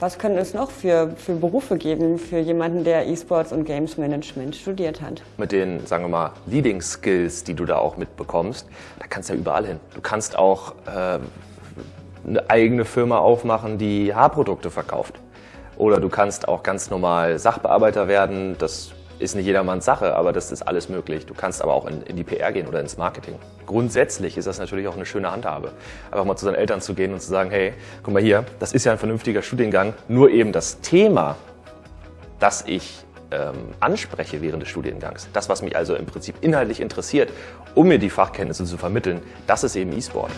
Was können es noch für, für Berufe geben für jemanden, der E-Sports und Games Management studiert hat? Mit den, sagen wir mal, Leading Skills, die du da auch mitbekommst, da kannst du ja überall hin. Du kannst auch äh, eine eigene Firma aufmachen, die Haarprodukte verkauft. Oder du kannst auch ganz normal Sachbearbeiter werden. Das ist nicht jedermanns Sache, aber das ist alles möglich. Du kannst aber auch in, in, die PR gehen oder ins Marketing. Grundsätzlich ist das natürlich auch eine schöne Handhabe. Einfach mal zu seinen Eltern zu gehen und zu sagen, hey, guck mal hier, das ist ja ein vernünftiger Studiengang, nur eben das Thema, das ich ähm, anspreche während des Studiengangs, das, was mich also im Prinzip inhaltlich interessiert, um mir die Fachkenntnisse zu vermitteln, das ist eben E-Sport.